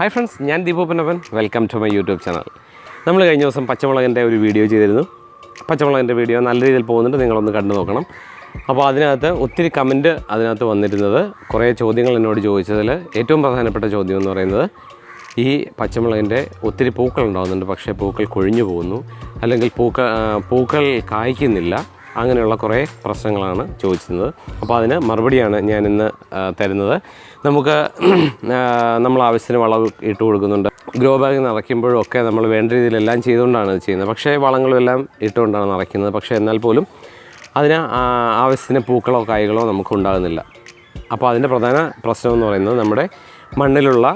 Hi friends ഞാൻ ദീപോപനവൻ welcome to my YouTube channel നമ്മൾ കഴിഞ്ഞ ദിവസം പച്ചമുളകിന്റെ ഒരു വീഡിയോ ചെയ്തിരുന്നു. പച്ചമുളകിന്റെ വീഡിയോ നല്ല രീതിയിൽ പോകുന്നുണ്ട് നിങ്ങളൊന്ന് കണ്ടു നോക്കണം. അപ്പോൾ അതിനകത്ത് ഒത്തിരി കമന്റ് അതിനകത്ത് വന്നിരുന്നത്. കുറേ ചോദ്യങ്ങൾ എന്നോട് ചോദിച്ചതിൽ ഏറ്റവും പ്രധാനപ്പെട്ട ചോദ്യം എന്ന് പറയുന്നത് ഈ പച്ചമുളകിന്റെ ഒത്തിരി പൂക്കൾ ഉണ്ടാകുന്നുണ്ട് പക്ഷേ പൂക്കൾ കൊഴിഞ്ഞു പോകുന്നു. അല്ലെങ്കിൽ പൂക്ക പൂക്കൾ കായ്ക്കുന്നില്ല. അങ്ങനെയുള്ള കുറേ പ്രശ്നങ്ങളാണ് ചോദിച്ചിരുന്നത്. അപ്പോൾ അതിന് മറുപടിയാണ് ഞാൻ ഇന്ന് തരുന്നത്. നമുക്ക് നമ്മൾ ആവശ്യത്തിന് വളം ഇട്ട് കൊടുക്കുന്നുണ്ട്. ഗ്രോ ബാഗ് നിറയ്ക്കുമ്പോഴും ഒക്കെ നമ്മൾ വേണ്ട രീതിയിലെല്ലാം ചെയ്തുകൊണ്ടാണ് ഇത് ചെയ്യുന്നത്. പക്ഷേ വളങ്ങളും എല്ലാം ഇട്ടുകൊണ്ടാണ് നിറയ്ക്കുന്നത്. പക്ഷേ എന്നാൽ പോലും അതിന് ആവശ്യത്തിന് പൂക്കളോ കായ്കളോ നമുക്ക് ഉണ്ടാകുന്നില്ല. അപ്പോൾ അതിന്റെ പ്രധാന പ്രശ്നം എന്ന് പറയുന്നത് നമ്മുടെ മണ്ണിലുള്ള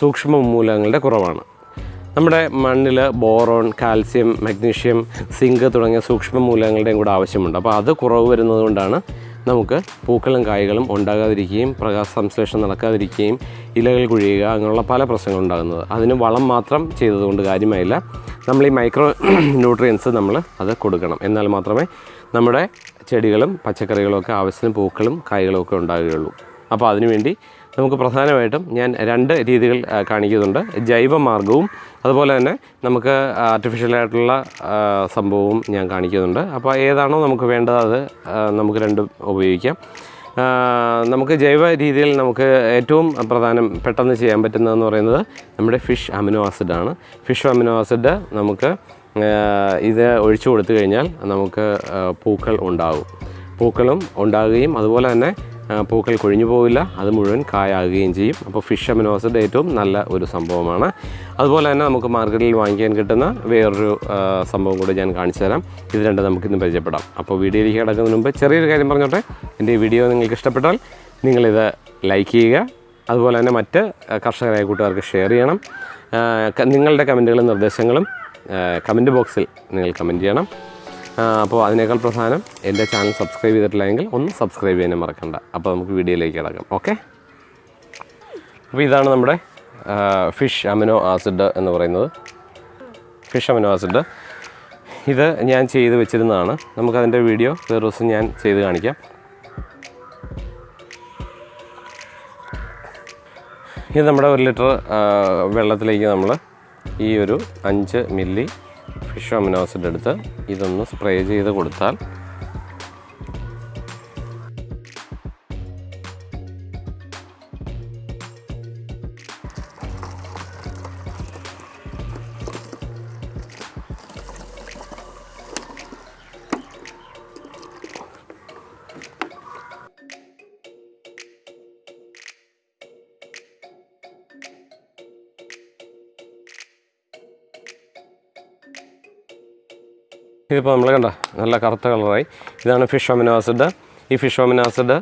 സൂക്ഷ്മ മൂലങ്ങളുടെ കുറവാണ്. നമ്മുടെ മണ്ണിൽ ബോറോൺ കാൽസ്യം മഗ്നീഷ്യം സിങ്ക് തുടങ്ങിയ സൂക്ഷ്മ മൂലങ്ങളുടെയും കൂടെ ആവശ്യമുണ്ട്. അപ്പോൾ അത് കുറവ് വരുന്നതുകൊണ്ടാണ് നമുക്ക് പൂക്കളും കായ്കളും ഉണ്ടാകാതിരിക്കുകയും പ്രകാശ സംശ്ലേഷണം നടക്കാതിരിക്കുകയും ഇലകൾ കുഴിയുക അങ്ങനെയുള്ള പല പ്രശ്നങ്ങളും ഉണ്ടാകുന്നത്. അതിന് വളം മാത്രം ചെയ്തതുകൊണ്ട് കാര്യമായില്ല. നമ്മൾ ഈ മൈക്രോ ന്യൂട്രിയൻസ് നമ്മൾ അത് കൊടുക്കണം. എന്നാൽ മാത്രമേ നമ്മുടെ ചെടികളും പച്ചക്കറികളൊക്കെ ആവശ്യത്തിന് പൂക്കളും കായ്കളും ഒക്കെ ഉണ്ടാകുകയുള്ളൂ. അപ്പോൾ അതിനുവേണ്ടി നമുക്ക് പ്രധാനമായിട്ടും ഞാൻ രണ്ട് രീതികൾ കാണിക്കുന്നുണ്ട്. ജൈവ മാർഗവും അതുപോലെ തന്നെ നമുക്ക് ആർട്ടിഫിഷ്യലായിട്ടുള്ള സംഭവവും ഞാൻ കാണിക്കുന്നുണ്ട്. അപ്പോൾ ഏതാണോ നമുക്ക് വേണ്ടത് അത് നമുക്ക് രണ്ടും ഉപയോഗിക്കാം. നമുക്ക് ജൈവ രീതിയിൽ നമുക്ക് ഏറ്റവും പ്രധാനം പെട്ടെന്ന് ചെയ്യാൻ പറ്റുന്നതെന്ന് പറയുന്നത് നമ്മുടെ ഫിഷ് അമിനോ ആസിഡാണ് ഫിഷ് അമിനോ ആസിഡ് നമുക്ക് ഇത് ഒഴിച്ചു കൊടുത്തു കഴിഞ്ഞാൽ നമുക്ക് പൂക്കൾ ഉണ്ടാകും പൂക്കളും ഉണ്ടാകുകയും അതുപോലെ തന്നെ പൂക്കൾ കൊഴിഞ്ഞു പോവില്ല. അത് മുഴുവൻ കായാകുകയും ചെയ്യും. അപ്പോൾ ഫിഷ് അമിനോസിഡ് ഏറ്റവും നല്ല ഒരു സംഭവമാണ്. അതുപോലെ തന്നെ നമുക്ക് മാർക്കറ്റിൽ വാങ്ങിക്കാൻ കിട്ടുന്ന വേറൊരു സംഭവം കൂടി ഞാൻ കാണിച്ചു തരാം. ഇത് രണ്ടും നമുക്കിന്ന് പരിചയപ്പെടാം. അപ്പോൾ വീഡിയോയിലേക്ക് കിടക്കുന്നതിന് മുമ്പ് ചെറിയൊരു കാര്യം പറഞ്ഞോട്ടെ. എന്റെ ഈ വീഡിയോ നിങ്ങൾക്ക് ഇഷ്ടപ്പെട്ടാൽ നിങ്ങളിത് ലൈക്ക് ചെയ്യുക. അതുപോലെ തന്നെ മറ്റ് കർഷകരായ കൂട്ടുകാർക്ക് ഷെയർ ചെയ്യണം. നിങ്ങളുടെ കമന്റുകളും നിർദ്ദേശങ്ങളും കമന്റ് ബോക്സിൽ നിങ്ങൾ കമന്റ് ചെയ്യണം. അപ്പോൾ അതിനേക്കാൾ പ്രധാനം എന്റെ ചാനൽ സബ്സ്ക്രൈബ് ചെയ്തിട്ടില്ലെങ്കിൽ ഒന്ന് സബ്സ്ക്രൈബ് ചെയ്യാനും മറക്കണ്ട. അപ്പോൾ നമുക്ക് വീഡിയോയിലേക്ക് കിടക്കാം. ഓക്കെ? അപ്പോൾ ഇതാണ് നമ്മുടെ ഫിഷ് അമിനോ ആസിഡ് എന്ന് പറയുന്നത്. Fish amino acid. ഇത് ഞാൻ ചെയ്ത് വെച്ചിരുന്നതാണ്. നമുക്കതിന്റെ വീഡിയോ വേറെ ദിവസം ഞാൻ ചെയ്ത് കാണിക്കാം. ഇത് നമ്മുടെ ഒരു ലിറ്റർ വെള്ളത്തിലേക്ക് നമ്മൾ ഈ ഒരു അഞ്ച് മില്ലി ഫിഷ് ഒമിനോസിന്റെ അടുത്ത് ഇതൊന്ന് സ്പ്രേ ചെയ്ത് കൊടുത്താൽ ഇതിപ്പോൾ നമ്മൾ കണ്ട നല്ല കറുത്ത കളറായി. ഇതാണ് ഫിഷ് അമിനോ ആസിഡ് ഈ ഫിഷ് അമിനോ ആസിഡ്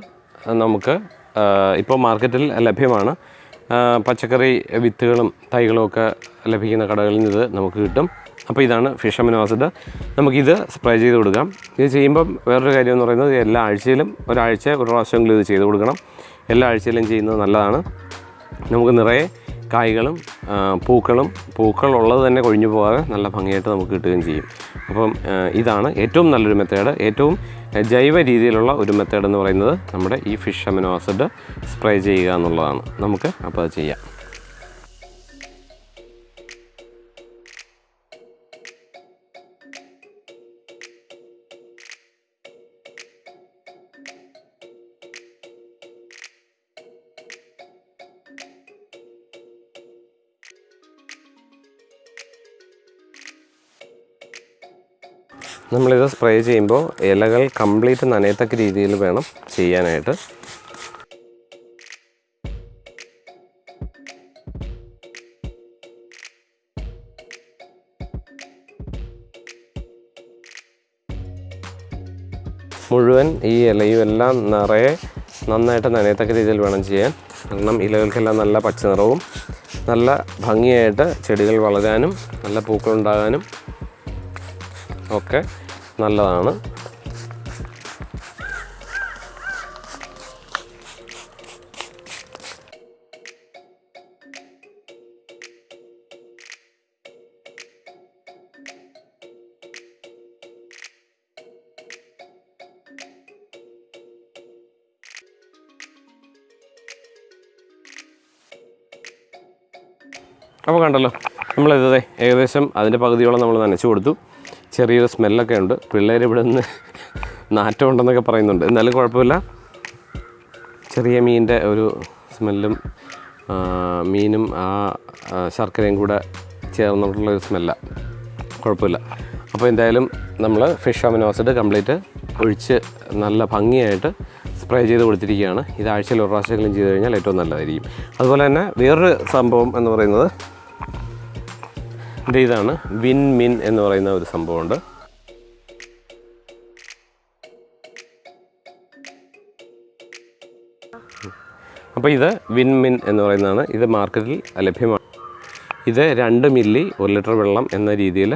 നമുക്ക് ഇപ്പോൾ മാർക്കറ്റിൽ ലഭ്യമാണ്. പച്ചക്കറി വിത്തുകളും തൈകളും ഒക്കെ ലഭിക്കുന്ന കടകളിൽ നിന്ന് ഇത് നമുക്ക് കിട്ടും. അപ്പോൾ ഇതാണ് ഫിഷ് അമിനോ ആസിഡ് നമുക്കിത് സ്പ്രേ ചെയ്ത് കൊടുക്കാം. ഇത് ചെയ്യുമ്പം വേറൊരു കാര്യം എന്ന് പറയുന്നത് എല്ലാ ആഴ്ചയിലും ഒരാഴ്ച ഒരു പ്രാവശ്യമെങ്കിലും ഇത് ചെയ്ത് കൊടുക്കണം. എല്ലാ ആഴ്ചയിലും ചെയ്യുന്നത് നല്ലതാണ്. നമുക്ക് നിറയെ കായ്കളും പൂക്കളും പൂക്കൾ ഉള്ളത് തന്നെ കൊഴിഞ്ഞു പോകാതെ നല്ല ഭംഗിയായിട്ട് നമുക്ക് കിട്ടുകയും ചെയ്യും. അപ്പം ഇതാണ് ഏറ്റവും നല്ലൊരു മെത്തേഡ് ഏറ്റവും ജൈവ രീതിയിലുള്ള ഒരു മെത്തേഡ് എന്ന് പറയുന്നത് നമ്മുടെ ഈ ഫിഷ് അമിനോ ആസിഡ് സ്പ്രേ ചെയ്യുക എന്നുള്ളതാണ്. നമുക്ക് അപ്പോൾ അത് ചെയ്യാം. നമ്മളിത് സ്പ്രേ ചെയ്യുമ്പോൾ ഇലകൾ കംപ്ലീറ്റ് നനയത്തക്ക രീതിയിൽ വേണം ചെയ്യാനായിട്ട്. മുഴുവൻ ഈ ഇലയും എല്ലാം നിറയെ നന്നായിട്ട് നനയത്തക്ക രീതിയിൽ വേണം ചെയ്യാൻ. കാരണം ഇലകൾക്കെല്ലാം നല്ല പച്ചനിറവും നല്ല ഭംഗിയായിട്ട് ചെടികൾ വളരാനും നല്ല പൂക്കളുണ്ടാകാനും ഒക്കെ നല്ലതാണ്. അപ്പോൾ കണ്ടല്ലോ നമ്മളിതേ ഏകദേശം അതിന്റെ പകുതിയോളം നമ്മൾ നനച്ചു കൊടുത്തു. ചെറിയൊരു സ്മെല്ലൊക്കെ ഉണ്ട്. പിള്ളേർ ഇവിടെ നിന്ന് നാറ്റം ഉണ്ടെന്നൊക്കെ പറയുന്നുണ്ട്. എന്നാലും കുഴപ്പമില്ല. ചെറിയ മീനിന്റെ ഒരു സ്മെല്ലും മീനും ആ ശർക്കരയും കൂടെ ചേർന്നിട്ടുള്ള ഒരു കുഴപ്പമില്ല. അപ്പോൾ എന്തായാലും നമ്മൾ ഫിഷ് അമിനോസിഡ് കംപ്ലീറ്റ് ഒഴിച്ച് നല്ല ഭംഗിയായിട്ട് സ്പ്രേ ചെയ്ത് കൊടുത്തിരിക്കുകയാണ്. ഇത് ആഴ്ചയിൽ ഒരു പ്രാവശ്യമെങ്കിലും ചെയ്ത് കഴിഞ്ഞാൽ ഏറ്റവും നല്ലതായിരിക്കും. അതുപോലെ തന്നെ വേറൊരു സംഭവം എന്ന് പറയുന്നത് ഇത് ഇതാണ് വിൻ മിൻ എന്ന് പറയുന്ന ഒരു സംഭവമുണ്ട്. അപ്പോൾ ഇത് വിൻ മിൻ എന്ന് പറയുന്നതാണ്. ഇത് മാർക്കറ്റിൽ ലഭ്യമാണ്. ഇത് രണ്ട് മില്ലി ഒരു ലിറ്റർ വെള്ളം എന്ന രീതിയിൽ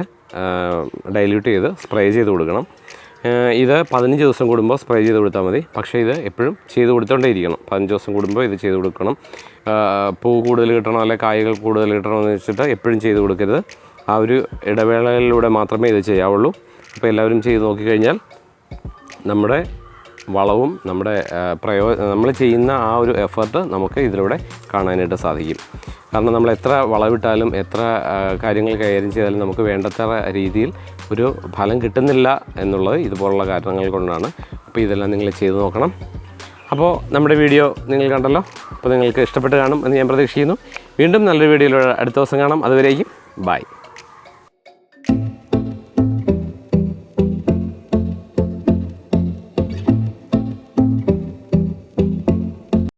ഡൈല്യൂട്ട് ചെയ്ത് സ്പ്രേ ചെയ്ത് കൊടുക്കണം. ഇത് പതിനഞ്ച് ദിവസം കൂടുമ്പോൾ സ്പ്രേ ചെയ്ത് കൊടുത്താൽ മതി. പക്ഷേ ഇത് എപ്പോഴും ചെയ്ത് കൊടുത്തോണ്ടേയിരിക്കണം. പതിനഞ്ച് ദിവസം കൂടുമ്പോൾ ഇത് ചെയ്ത് കൊടുക്കണം. പൂ കൂടുതൽ കിട്ടണം അല്ലെങ്കിൽ കായകൾ കൂടുതൽ കിട്ടണമെന്ന് വെച്ചിട്ട് എപ്പോഴും ചെയ്ത് കൊടുക്കരുത്. ആ ഒരു ഇടവേളകളിലൂടെ മാത്രമേ ഇത് ചെയ്യാവുള്ളൂ. അപ്പോൾ എല്ലാവരും ചെയ്ത് നോക്കിക്കഴിഞ്ഞാൽ നമ്മുടെ വളവും നമ്മുടെ പ്രയോ നമ്മൾ ചെയ്യുന്ന ആ ഒരു എഫർട്ട് നമുക്ക് ഇതിലൂടെ കാണാനായിട്ട് സാധിക്കും. കാരണം നമ്മൾ എത്ര വളവിട്ടാലും എത്ര കാര്യങ്ങൾ കൈകാര്യം ചെയ്താലും നമുക്ക് വേണ്ടത്ര രീതിയിൽ ഒരു ഫലം കിട്ടുന്നില്ല എന്നുള്ളത് ഇതുപോലുള്ള കാരണങ്ങൾ കൊണ്ടാണ്. അപ്പോൾ ഇതെല്ലാം നിങ്ങൾ ചെയ്ത് നോക്കണം. അപ്പോൾ നമ്മുടെ വീഡിയോ നിങ്ങൾ കണ്ടല്ലോ. അപ്പോൾ നിങ്ങൾക്ക് ഇഷ്ടപ്പെട്ട് കാണും എന്ന് ഞാൻ പ്രതീക്ഷിക്കുന്നു. വീണ്ടും നല്ലൊരു വീഡിയോയിലൂടെ അടുത്ത ദിവസം കാണാം. അതുവരേക്കും ബൈ.